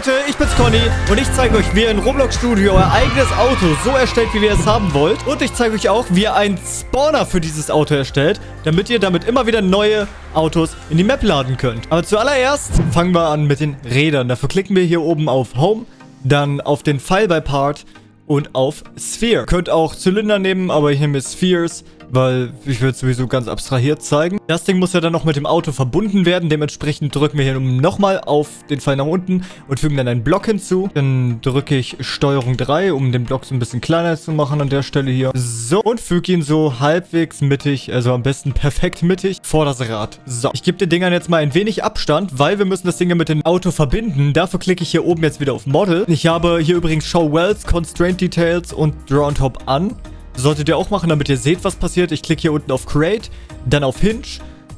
Leute, ich bin's Conny und ich zeige euch, wie ihr in Roblox Studio euer eigenes Auto so erstellt, wie ihr es haben wollt. Und ich zeige euch auch, wie ihr einen Spawner für dieses Auto erstellt, damit ihr damit immer wieder neue Autos in die Map laden könnt. Aber zuallererst fangen wir an mit den Rädern. Dafür klicken wir hier oben auf Home, dann auf den Pfeil bei Part und auf Sphere. Könnt auch Zylinder nehmen, aber ich nehme Spheres weil ich will es sowieso ganz abstrahiert zeigen. Das Ding muss ja dann noch mit dem Auto verbunden werden. Dementsprechend drücken wir hier nochmal auf den Pfeil nach unten und fügen dann einen Block hinzu. Dann drücke ich Steuerung 3, um den Block so ein bisschen kleiner zu machen an der Stelle hier. So, und füge ihn so halbwegs mittig, also am besten perfekt mittig, vor das Rad. So, ich gebe den Dingern jetzt mal ein wenig Abstand, weil wir müssen das Ding ja mit dem Auto verbinden. Dafür klicke ich hier oben jetzt wieder auf Model. Ich habe hier übrigens Show Wells, Constraint Details und Draw on Top an. Solltet ihr auch machen, damit ihr seht, was passiert. Ich klicke hier unten auf Create, dann auf Hinge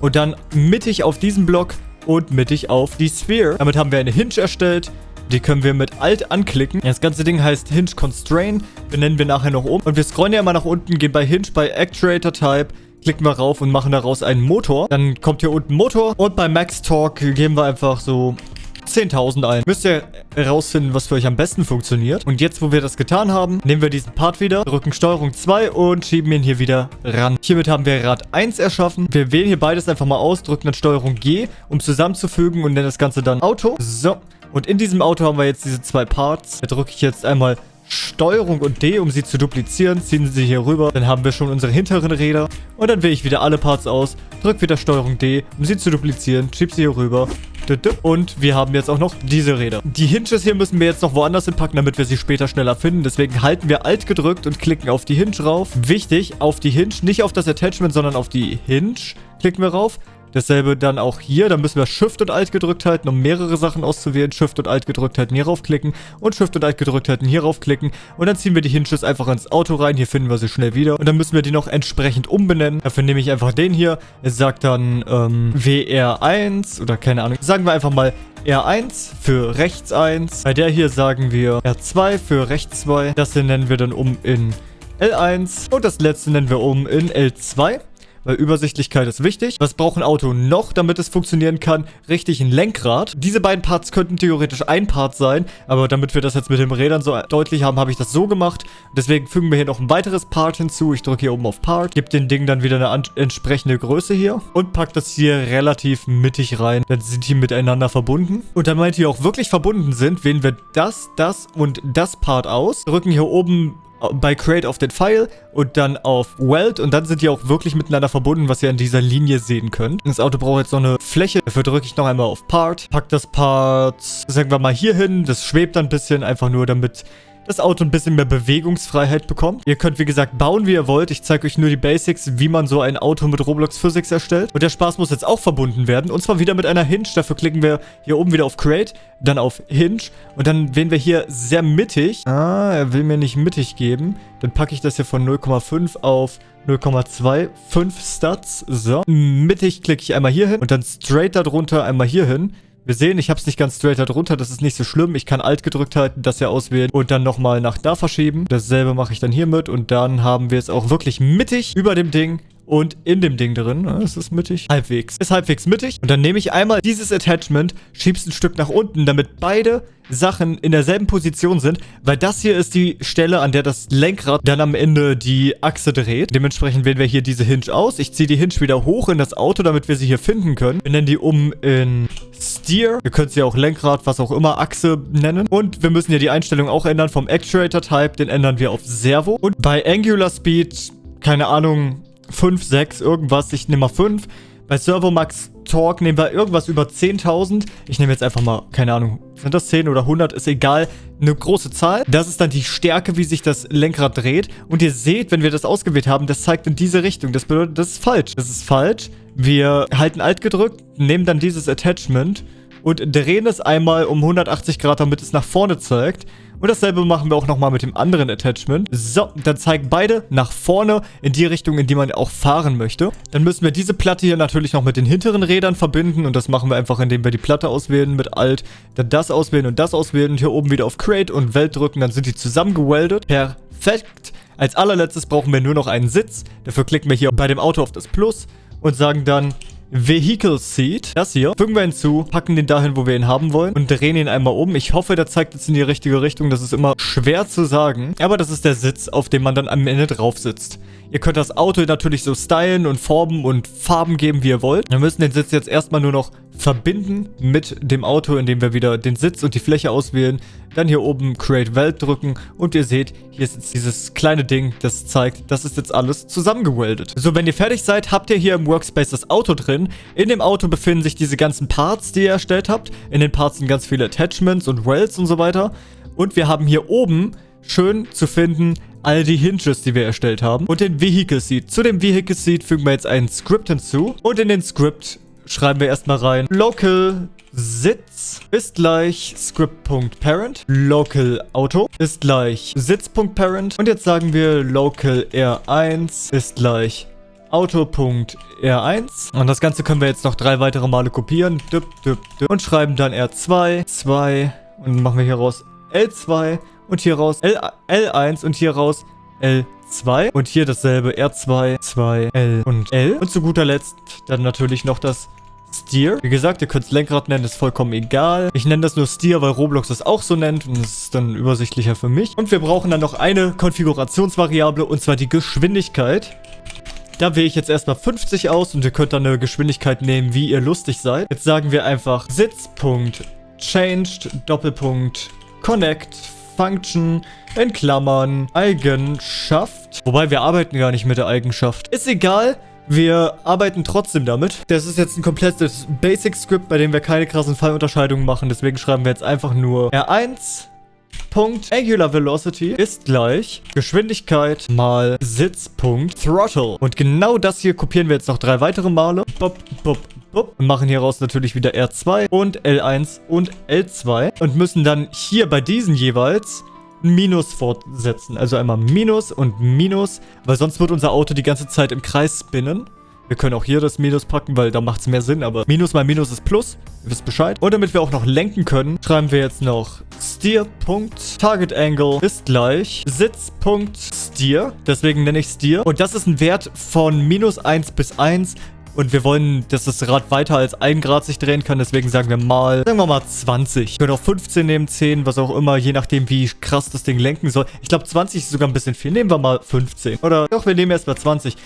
und dann mittig auf diesen Block und mittig auf die Sphere. Damit haben wir eine Hinge erstellt. Die können wir mit Alt anklicken. Das ganze Ding heißt Hinge Constrain. Benennen wir nachher noch um. Und wir scrollen ja mal nach unten, gehen bei Hinge bei Actuator Type, klicken wir rauf und machen daraus einen Motor. Dann kommt hier unten Motor. Und bei Max Torque geben wir einfach so 10.000 ein. Müsst ihr herausfinden, was für euch am besten funktioniert. Und jetzt, wo wir das getan haben, nehmen wir diesen Part wieder, drücken Steuerung 2 und schieben ihn hier wieder ran. Hiermit haben wir Rad 1 erschaffen. Wir wählen hier beides einfach mal aus, drücken dann Steuerung G, um zusammenzufügen und nennen das Ganze dann Auto. So. Und in diesem Auto haben wir jetzt diese zwei Parts. Da drücke ich jetzt einmal Steuerung und D, um sie zu duplizieren. Ziehen sie hier rüber. Dann haben wir schon unsere hinteren Räder. Und dann wähle ich wieder alle Parts aus. Drücke wieder Steuerung D, um sie zu duplizieren. Schieb sie hier rüber. Und wir haben jetzt auch noch diese Räder. Die Hinges hier müssen wir jetzt noch woanders hinpacken, damit wir sie später schneller finden. Deswegen halten wir Alt gedrückt und klicken auf die Hinge rauf. Wichtig, auf die Hinge, nicht auf das Attachment, sondern auf die Hinge klicken wir rauf. Dasselbe dann auch hier. Da müssen wir Shift und Alt gedrückt halten, um mehrere Sachen auszuwählen. Shift und Alt gedrückt halten, hier raufklicken. Und Shift und Alt gedrückt halten, hier raufklicken. Und dann ziehen wir die Hinges einfach ins Auto rein. Hier finden wir sie schnell wieder. Und dann müssen wir die noch entsprechend umbenennen. Dafür nehme ich einfach den hier. Es sagt dann ähm, WR1 oder keine Ahnung. Sagen wir einfach mal R1 für rechts 1. Bei der hier sagen wir R2 für rechts 2. Das hier nennen wir dann um in L1. Und das letzte nennen wir um in L2 weil Übersichtlichkeit ist wichtig. Was braucht ein Auto noch, damit es funktionieren kann? Richtig, ein Lenkrad. Diese beiden Parts könnten theoretisch ein Part sein, aber damit wir das jetzt mit den Rädern so deutlich haben, habe ich das so gemacht. Deswegen fügen wir hier noch ein weiteres Part hinzu. Ich drücke hier oben auf Part, gebe den Ding dann wieder eine entsprechende Größe hier und packe das hier relativ mittig rein. Dann sind die miteinander verbunden. Und damit die auch wirklich verbunden sind, wählen wir das, das und das Part aus. Drücken hier oben bei Create auf den Pfeil und dann auf Weld und dann sind die auch wirklich miteinander verbunden, was ihr an dieser Linie sehen könnt. Das Auto braucht jetzt noch eine Fläche. Dafür drücke ich noch einmal auf Part. Pack das Part, sagen wir mal, hier hin. Das schwebt dann ein bisschen, einfach nur damit das Auto ein bisschen mehr Bewegungsfreiheit bekommt. Ihr könnt, wie gesagt, bauen, wie ihr wollt. Ich zeige euch nur die Basics, wie man so ein Auto mit Roblox Physics erstellt. Und der Spaß muss jetzt auch verbunden werden. Und zwar wieder mit einer Hinge. Dafür klicken wir hier oben wieder auf Create, dann auf Hinge. Und dann wählen wir hier sehr mittig. Ah, er will mir nicht mittig geben. Dann packe ich das hier von 0,5 auf 0,25 Stats. So. Mittig klicke ich einmal hier hin und dann straight darunter einmal hier hin. Wir sehen, ich habe es nicht ganz straight darunter, das ist nicht so schlimm. Ich kann Alt gedrückt halten, das hier auswählen und dann nochmal nach da verschieben. Dasselbe mache ich dann hiermit und dann haben wir es auch wirklich mittig über dem Ding und in dem Ding drin. Es ist mittig. Halbwegs. Ist halbwegs mittig. Und dann nehme ich einmal dieses Attachment, schieb's ein Stück nach unten, damit beide Sachen in derselben Position sind, weil das hier ist die Stelle, an der das Lenkrad dann am Ende die Achse dreht. Dementsprechend wählen wir hier diese Hinge aus. Ich ziehe die Hinge wieder hoch in das Auto, damit wir sie hier finden können. Wir nennen die um in Steer. Ihr könnt sie auch Lenkrad, was auch immer, Achse nennen. Und wir müssen hier die Einstellung auch ändern vom Actuator-Type. Den ändern wir auf Servo. Und bei Angular Speed, keine Ahnung, 5, 6, irgendwas. Ich nehme mal 5. Bei Servo Max Talk nehmen wir irgendwas über 10.000. Ich nehme jetzt einfach mal, keine Ahnung, sind das 10 oder 100, ist egal. Eine große Zahl. Das ist dann die Stärke, wie sich das Lenkrad dreht. Und ihr seht, wenn wir das ausgewählt haben, das zeigt in diese Richtung. Das bedeutet, das ist falsch. Das ist falsch. Wir halten Alt gedrückt, nehmen dann dieses Attachment und drehen es einmal um 180 Grad, damit es nach vorne zeigt. Und dasselbe machen wir auch nochmal mit dem anderen Attachment. So, dann zeigen beide nach vorne in die Richtung, in die man auch fahren möchte. Dann müssen wir diese Platte hier natürlich noch mit den hinteren Rädern verbinden. Und das machen wir einfach, indem wir die Platte auswählen mit Alt, dann das auswählen und das auswählen. Und hier oben wieder auf Create und Welt drücken. Dann sind die zusammengeweldet. Perfekt. Als allerletztes brauchen wir nur noch einen Sitz. Dafür klicken wir hier bei dem Auto auf das Plus und sagen dann Vehicle Seat. Das hier. Fügen wir hinzu, packen den dahin, wo wir ihn haben wollen und drehen ihn einmal um. Ich hoffe, der zeigt jetzt in die richtige Richtung. Das ist immer schwer zu sagen. Aber das ist der Sitz, auf dem man dann am Ende drauf sitzt. Ihr könnt das Auto natürlich so stylen und Formen und Farben geben, wie ihr wollt. Wir müssen den Sitz jetzt erstmal nur noch verbinden mit dem Auto, indem wir wieder den Sitz und die Fläche auswählen. Dann hier oben Create Welt drücken und ihr seht, hier ist jetzt dieses kleine Ding, das zeigt, das ist jetzt alles zusammengeweldet. So, wenn ihr fertig seid, habt ihr hier im Workspace das Auto drin. In dem Auto befinden sich diese ganzen Parts, die ihr erstellt habt. In den Parts sind ganz viele Attachments und Wells und so weiter. Und wir haben hier oben schön zu finden all die Hinges, die wir erstellt haben und den Vehicle Seat. Zu dem Vehicle Seat fügen wir jetzt ein Script hinzu und in den Script schreiben wir erstmal rein local Sitz ist gleich script.parent. Local Auto ist gleich Sitz.parent. Und jetzt sagen wir local R1 ist gleich Auto.R1. Und das Ganze können wir jetzt noch drei weitere Male kopieren. Düpp, düpp, düpp. Und schreiben dann R2, 2 und machen wir hier raus L2 und hier raus L, L1 und hier raus L2. Und hier dasselbe R2, 2, L und L. Und zu guter Letzt dann natürlich noch das Steer. Wie gesagt, ihr könnt es Lenkrad nennen, ist vollkommen egal. Ich nenne das nur Steer, weil Roblox das auch so nennt und das ist dann übersichtlicher für mich. Und wir brauchen dann noch eine Konfigurationsvariable und zwar die Geschwindigkeit. Da wähle ich jetzt erstmal 50 aus und ihr könnt dann eine Geschwindigkeit nehmen, wie ihr lustig seid. Jetzt sagen wir einfach Sitz.changed Doppelpunkt Connect Function in Klammern Eigenschaft. Wobei wir arbeiten gar nicht mit der Eigenschaft. Ist egal. Wir arbeiten trotzdem damit. Das ist jetzt ein komplettes Basic-Script, bei dem wir keine krassen Fallunterscheidungen machen. Deswegen schreiben wir jetzt einfach nur R1 Punkt Angular Velocity ist gleich Geschwindigkeit mal Sitzpunkt Throttle. Und genau das hier kopieren wir jetzt noch drei weitere Male. Bop, bop, bop. Und machen hieraus natürlich wieder R2 und L1 und L2. Und müssen dann hier bei diesen jeweils Minus fortsetzen. Also einmal Minus und Minus, weil sonst wird unser Auto die ganze Zeit im Kreis spinnen. Wir können auch hier das Minus packen, weil da macht es mehr Sinn, aber Minus mal Minus ist Plus. Ihr wisst Bescheid. Und damit wir auch noch lenken können, schreiben wir jetzt noch Steer.Target Angle ist gleich Sitz.Steer. Deswegen nenne ich Steer. Und das ist ein Wert von minus 1 bis 1. Und wir wollen, dass das Rad weiter als 1 Grad sich drehen kann. Deswegen sagen wir mal, sagen wir mal 20. Wir können auch 15 nehmen, 10, was auch immer. Je nachdem, wie krass das Ding lenken soll. Ich glaube, 20 ist sogar ein bisschen viel. Nehmen wir mal 15. Oder doch, wir nehmen erstmal 20.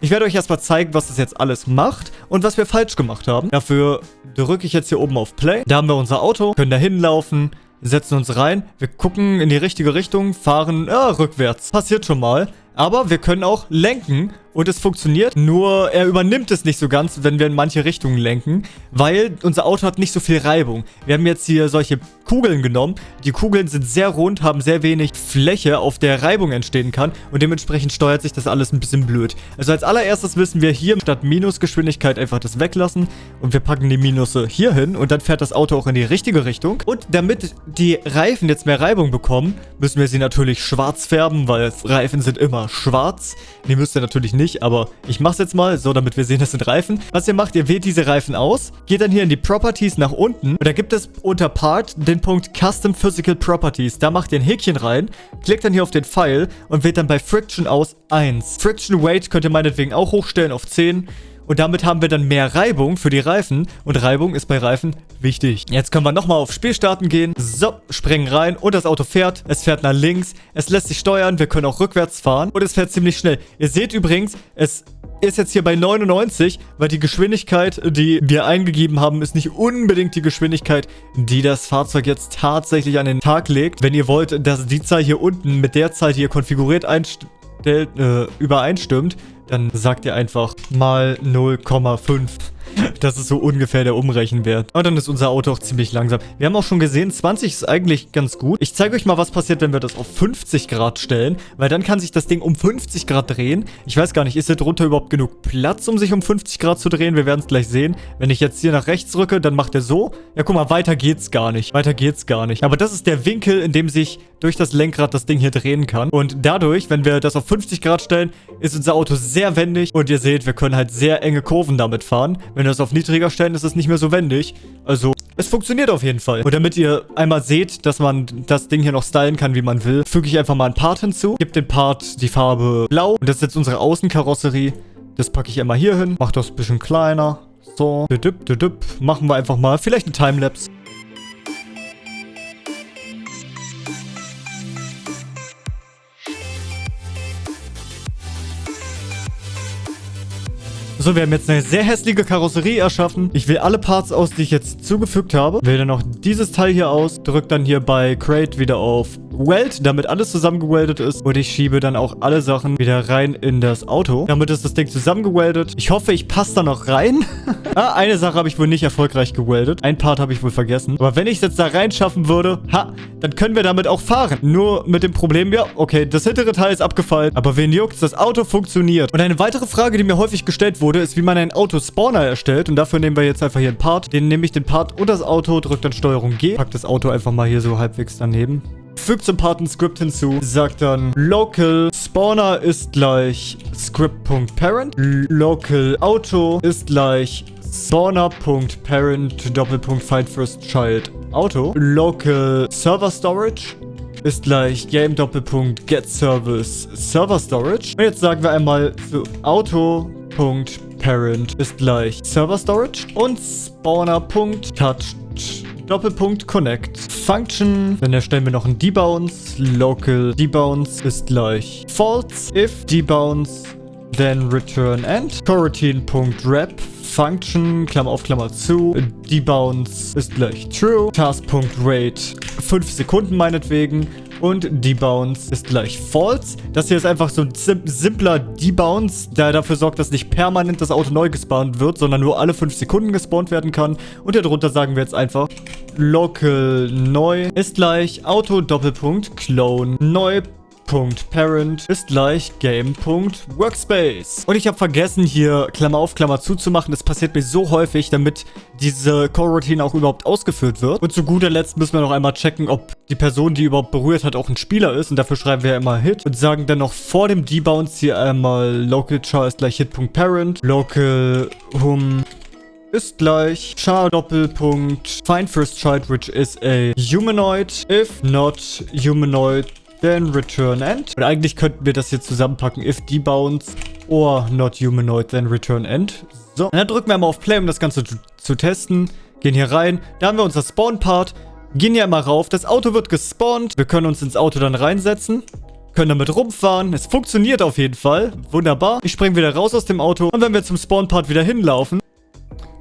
Ich werde euch erstmal zeigen, was das jetzt alles macht und was wir falsch gemacht haben. Dafür drücke ich jetzt hier oben auf Play. Da haben wir unser Auto, können da hinlaufen, setzen uns rein. Wir gucken in die richtige Richtung, fahren ja, rückwärts. Passiert schon mal. Aber wir können auch lenken und es funktioniert, nur er übernimmt es nicht so ganz, wenn wir in manche Richtungen lenken, weil unser Auto hat nicht so viel Reibung. Wir haben jetzt hier solche Kugeln genommen. Die Kugeln sind sehr rund, haben sehr wenig Fläche, auf der Reibung entstehen kann und dementsprechend steuert sich das alles ein bisschen blöd. Also als allererstes müssen wir hier statt Minusgeschwindigkeit einfach das weglassen und wir packen die Minusse hier hin und dann fährt das Auto auch in die richtige Richtung. Und damit die Reifen jetzt mehr Reibung bekommen, müssen wir sie natürlich schwarz färben, weil Reifen sind immer schwarz. Die müsst ihr natürlich nicht nicht, aber ich mache es jetzt mal, so damit wir sehen, das sind Reifen. Was ihr macht, ihr wählt diese Reifen aus, geht dann hier in die Properties nach unten und da gibt es unter Part den Punkt Custom Physical Properties. Da macht ihr ein Häkchen rein, klickt dann hier auf den Pfeil und wählt dann bei Friction aus 1. Friction Weight könnt ihr meinetwegen auch hochstellen auf 10. Und damit haben wir dann mehr Reibung für die Reifen. Und Reibung ist bei Reifen wichtig. Jetzt können wir nochmal auf Spielstarten gehen. So, springen rein und das Auto fährt. Es fährt nach links. Es lässt sich steuern. Wir können auch rückwärts fahren. Und es fährt ziemlich schnell. Ihr seht übrigens, es ist jetzt hier bei 99, weil die Geschwindigkeit, die wir eingegeben haben, ist nicht unbedingt die Geschwindigkeit, die das Fahrzeug jetzt tatsächlich an den Tag legt. Wenn ihr wollt, dass die Zahl hier unten mit der Zahl, die ihr konfiguriert einstellt, äh, übereinstimmt, dann sagt ihr einfach mal 0,5. Das ist so ungefähr der Umrechenwert. Und dann ist unser Auto auch ziemlich langsam. Wir haben auch schon gesehen, 20 ist eigentlich ganz gut. Ich zeige euch mal, was passiert, wenn wir das auf 50 Grad stellen. Weil dann kann sich das Ding um 50 Grad drehen. Ich weiß gar nicht, ist hier drunter überhaupt genug Platz, um sich um 50 Grad zu drehen? Wir werden es gleich sehen. Wenn ich jetzt hier nach rechts rücke, dann macht er so. Ja, guck mal, weiter geht's gar nicht. Weiter geht's gar nicht. Aber das ist der Winkel, in dem sich durch das Lenkrad das Ding hier drehen kann. Und dadurch, wenn wir das auf 50 Grad stellen, ist unser Auto sehr wendig. Und ihr seht, wir können halt sehr enge Kurven damit fahren. Wenn wir das auf niedriger stellen, ist es nicht mehr so wendig. Also, es funktioniert auf jeden Fall. Und damit ihr einmal seht, dass man das Ding hier noch stylen kann, wie man will, füge ich einfach mal einen Part hinzu. Gebe den Part die Farbe blau. Und das ist jetzt unsere Außenkarosserie. Das packe ich einmal hier hin. Mache das ein bisschen kleiner. So, machen wir einfach mal. Vielleicht ein Timelapse. So, wir haben jetzt eine sehr hässliche Karosserie erschaffen. Ich wähle alle Parts aus, die ich jetzt zugefügt habe. Wähle dann noch dieses Teil hier aus. Drücke dann hier bei Crate wieder auf Weld, damit alles zusammengeweldet ist. Und ich schiebe dann auch alle Sachen wieder rein in das Auto. Damit ist das Ding zusammengeweldet. Ich hoffe, ich passe da noch rein. ah, eine Sache habe ich wohl nicht erfolgreich geweldet. Ein Part habe ich wohl vergessen. Aber wenn ich es jetzt da reinschaffen würde, ha, dann können wir damit auch fahren. Nur mit dem Problem, ja, okay, das hintere Teil ist abgefallen. Aber wen juckt's, das Auto funktioniert. Und eine weitere Frage, die mir häufig gestellt wurde, ist, wie man einen Autospawner erstellt. Und dafür nehmen wir jetzt einfach hier einen Part. Den nehme ich den Part und das Auto, drücke dann Steuerung G. Pack das Auto einfach mal hier so halbwegs daneben. Fügt zum Part ein Script hinzu. Sagt dann local spawner ist gleich script.parent. Local auto ist gleich spawner.parent Doppelpunkt find first child auto. Local server storage ist gleich game Doppelpunkt get service server storage. Und jetzt sagen wir einmal für auto.parent Parent ist gleich Server Storage und Spawner.touched Doppelpunkt Connect. Function, dann erstellen wir noch ein Debounce. Local Debounce ist gleich false. If Debounce, then return end. Coroutine.wrap Function, Klammer auf, Klammer zu. Debounce ist gleich true. Task.rate 5 Sekunden meinetwegen und Debounce ist gleich False. Das hier ist einfach so ein sim simpler Debounce, der dafür sorgt, dass nicht permanent das Auto neu gespawnt wird, sondern nur alle 5 Sekunden gespawnt werden kann. Und darunter sagen wir jetzt einfach Local neu ist gleich Auto Doppelpunkt Clone neu Game.Parent ist gleich Game.Workspace. Und ich habe vergessen, hier Klammer auf, Klammer zu zu machen. Das passiert mir so häufig, damit diese Core-Routine auch überhaupt ausgeführt wird. Und zu guter Letzt müssen wir noch einmal checken, ob die Person, die überhaupt berührt hat, auch ein Spieler ist. Und dafür schreiben wir ja immer Hit. Und sagen dann noch vor dem Debounce hier einmal Local char ist gleich Hit.Parent. Local hum ist gleich char Doppelpunkt find first child which is a humanoid if not humanoid then return end. Und eigentlich könnten wir das hier zusammenpacken. If debounce or not humanoid, then return end. So, und dann drücken wir mal auf Play, um das Ganze zu, zu testen. Gehen hier rein. Da haben wir unser Spawn-Part. Gehen hier mal rauf. Das Auto wird gespawnt. Wir können uns ins Auto dann reinsetzen können damit rumfahren. Es funktioniert auf jeden Fall. Wunderbar. Ich springe wieder raus aus dem Auto. Und wenn wir zum Spawn-Part wieder hinlaufen,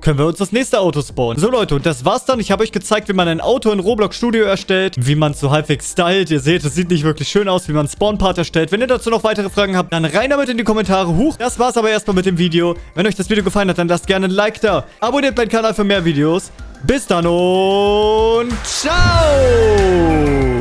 können wir uns das nächste Auto spawnen. So Leute, und das war's dann. Ich habe euch gezeigt, wie man ein Auto in Roblox Studio erstellt, wie man es so halbwegs stylt. Ihr seht, es sieht nicht wirklich schön aus, wie man Spawn-Part erstellt. Wenn ihr dazu noch weitere Fragen habt, dann rein damit in die Kommentare. Huch, das war's aber erstmal mit dem Video. Wenn euch das Video gefallen hat, dann lasst gerne ein Like da. Abonniert meinen Kanal für mehr Videos. Bis dann und ciao!